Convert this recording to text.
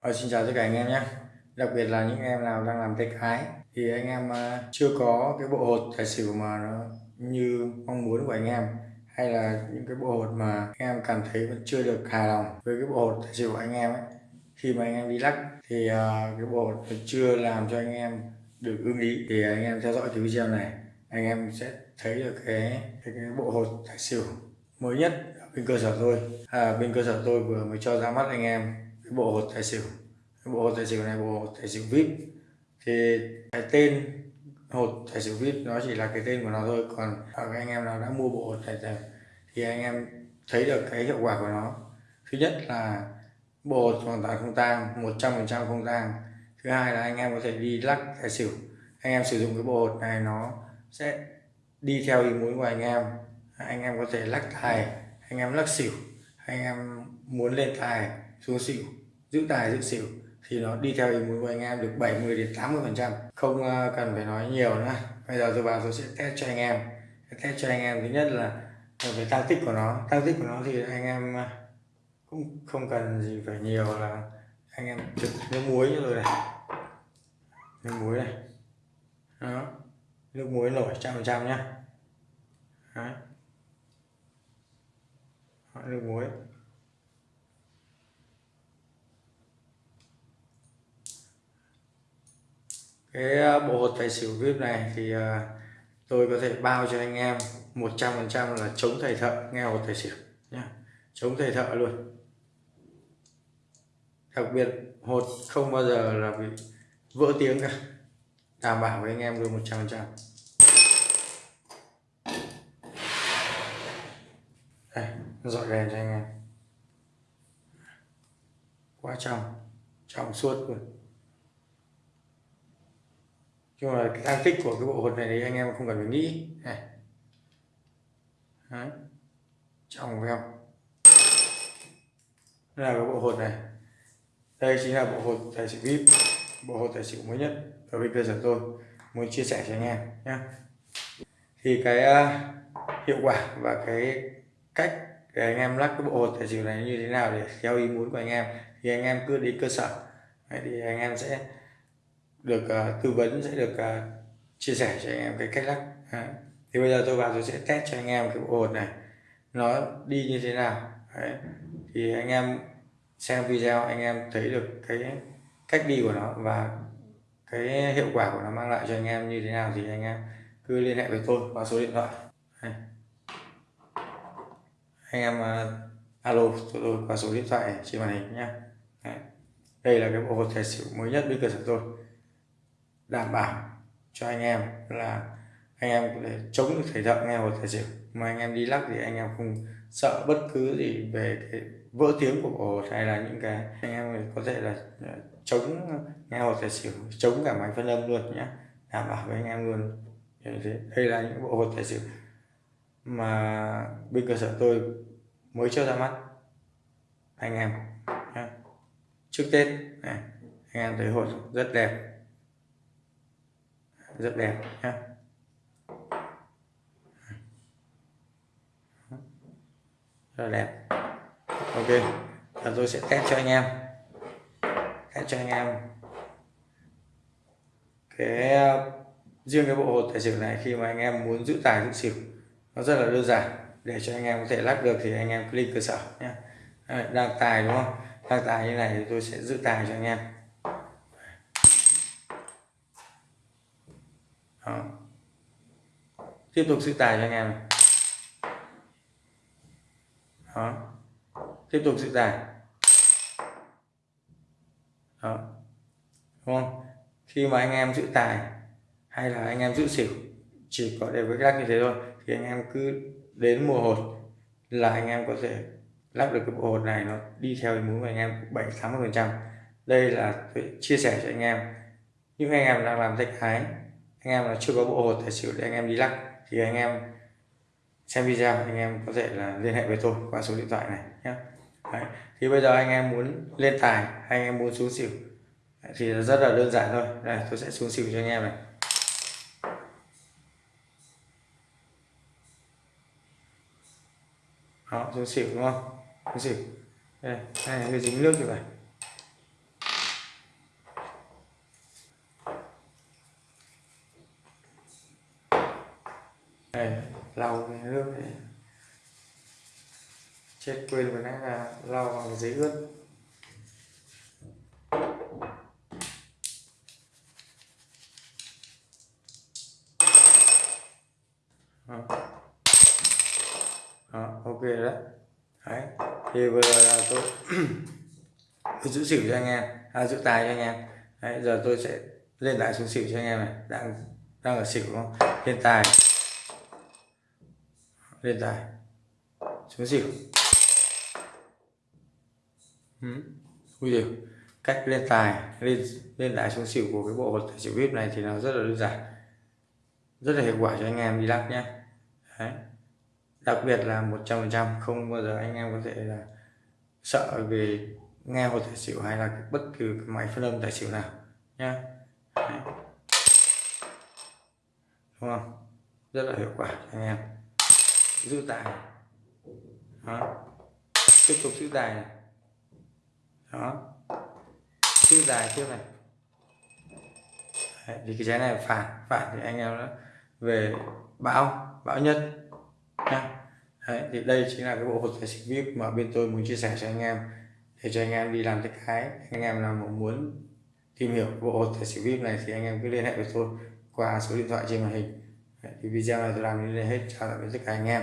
Ờ, xin chào tất cả anh em nhé. Đặc biệt là những em nào đang làm tay cái thì anh em ờ, chưa có cái bộ hột tài xỉu mà nó như mong muốn của anh em hay là những cái bộ hột mà anh em cảm thấy vẫn chưa được hài lòng với cái bộ hột tài xỉu của anh em ấy khi mà anh em đi lắc thì uh, cái bộ hột chưa làm cho anh em được ưng ý thì anh em theo dõi cái video này anh em sẽ thấy được cái cái, cái bộ hột tài xỉu mới nhất bên cơ sở tôi. À, bên cơ sở tôi vừa mới cho ra mắt anh em cái bộ hột tài xỉu, cái bộ hột tài xỉu này, bộ hột tài xỉu vip. Thì cái tên hột tài xỉu vip nó chỉ là cái tên của nó thôi, còn à, các anh em nào đã mua bộ hột tài xỉu thì anh em thấy được cái hiệu quả của nó. Thứ nhất là bộ hột hoàn toàn không tang, một trăm phần trăm không tang. Thứ hai là anh em có thể đi lắc tài xỉu. Anh em sử dụng cái bộ hột này nó sẽ đi theo ý muốn của anh em. Anh em có thể lắc tài, anh em lắc xỉu, anh em muốn lên tài, xuống xỉu giữ tài, giữ xỉu thì nó đi theo ý muốn của anh em được 70 đến 80 phần trăm. Không ờ, cần phải nói nhiều nữa. Bây giờ tôi vào tôi sẽ test cho anh em. Test cho anh em. Thứ nhất là về tăng tích của nó. Tăng tích của nó thì anh em ờ, cũng không cần gì phải nhiều là anh em trực nước muối rồi này. Nước muối này. Đó. Nước muối nổi trăm phần trăm nhá. Đấy. nước muối. Cái à, bộ hột tài xỉu vip này thì à, tôi có thể bao cho anh em 100% là chống thầy thợ nghe hột tài xỉu nhá. Chống thầy thợ luôn. Đặc biệt, hột không bao giờ là bị vỡ tiếng cả. Đảm bảo với anh em luôn 100% đây dọi đèn cho anh em. Quá trong trong suốt luôn nhưng mà cái tăng tích của cái bộ hột này thì anh em không cần phải nghĩ. Này. Đấy. trong phải không? Đây là cái bộ hột này. Đây chính là bộ hột tài xỉu vip bộ hột tài xỉu mới nhất ở bên cơ sở tôi. Muốn chia sẻ cho anh em nhé thì cái uh, hiệu quả và cái cách để anh em lắc cái bộ hột tài xỉu này như thế nào để theo ý muốn của anh em. Thì anh em cứ đi cơ sở. Đấy, thì anh em sẽ được uh, tư vấn sẽ được uh, chia sẻ cho anh em cái cách lắc. Đấy. thì bây giờ tôi vào tôi sẽ test cho anh em cái bộ hột này. Nó đi như thế nào? Đấy. thì anh em xem video anh em thấy được cái cách đi của nó và cái hiệu quả của nó mang lại cho anh em như thế nào thì anh em cứ liên hệ với tôi qua số điện thoại. Đấy. anh em uh, alo cho tôi qua số điện thoại trên màn hình nhé đây là cái bộ hột tài xỉu mới nhất bên cơ sở tôi đảm bảo cho anh em là anh em có thể chống được thể thợ nghe hột thể xỉu mà anh em đi lắc thì anh em không sợ bất cứ gì về cái vỡ tiếng của bộ hay là những cái anh em có thể là chống nghe hột thể xỉu chống cả máy phân âm luôn nhé đảm bảo với anh em luôn đây là những bộ hột tài xỉu mà bên cơ sở tôi mới cho ra mắt anh em nhé. trước tết này anh em thấy hột rất đẹp rất đẹp nhé rất đẹp. Ok và tôi sẽ test cho anh em. Test cho anh em. Cái uh, riêng cái bộ hột tài xỉu này, khi mà anh em muốn giữ tài giữ xỉu, nó rất là đơn giản. Để cho anh em có thể lắc được thì anh em click cơ sở nhé đang tài đúng không? Đang tài như này thì tôi sẽ giữ tài cho anh em. Đó. tiếp tục giữ tài cho anh em Đó. tiếp tục giữ tài Đó. đúng không khi mà anh em giữ tài hay là anh em giữ xỉu, chỉ có để với lắc như thế thôi, thì anh em cứ đến mùa hột là anh em có thể lắp được cái bộ hột này nó đi theo ý muốn của anh em 7 80 phần trăm đây là chia sẻ cho anh em những anh em đang làm tay cái anh em là chưa có bộ hột tài xỉu để anh em đi lắc. Thì anh em xem video anh em có thể là liên hệ với tôi qua số điện thoại này nhé. Đấy. thì bây giờ anh em muốn lên tài anh em muốn xuống xỉu? Thì rất là đơn giản thôi. Đây tôi sẽ xuống xỉu cho anh em này. Đó xuống xỉu đúng không? Xuống xỉu. Đây, đây hơi dính nước như vậy đây lau cái nước này. Chết quên vừa nãy là lau bằng giấy ướt. Đó. đó ok đó đấy thì vừa rồi là tôi tôi giữ xỉu cho anh em. À, giữ tài cho anh em. Đấy giờ tôi sẽ lên lại xuống xỉu cho anh em này. Đang đang ở xỉu đúng không? Hiện tài lên tài xuống xỉu. Ừ. ui giời cách lên tài lên lên lại xuống xỉu của cái bộ hột tài xỉu vip này thì nó rất là đơn giản. Rất là hiệu quả cho anh em đi lắc nhé đấy. Đặc biệt là 100% không bao giờ anh em có thể là sợ về nghe hột tài xỉu hay là bất cứ cái máy phân âm tài xỉu nào nhá. Đấy. đúng không? Rất là hiệu quả cho anh em giữ tài. Đó. Tiếp tục giữ tài này. Đó. Giữ tài tiếp này. Đấy, thì cái trái này phản. Phản thì anh em nó về bão bão nhất nha. Đấy, thì đây chính là cái bộ hột tài xỉu vip mà bên tôi muốn chia sẻ cho anh em để cho anh em đi làm cái cái. Anh em nào mà muốn tìm hiểu bộ hột tài xỉu vip này thì anh em cứ liên hệ với tôi qua số điện thoại trên màn hình. Đấy, thì video này tôi làm đến đây hết. Chào tạm biệt tất cả anh em.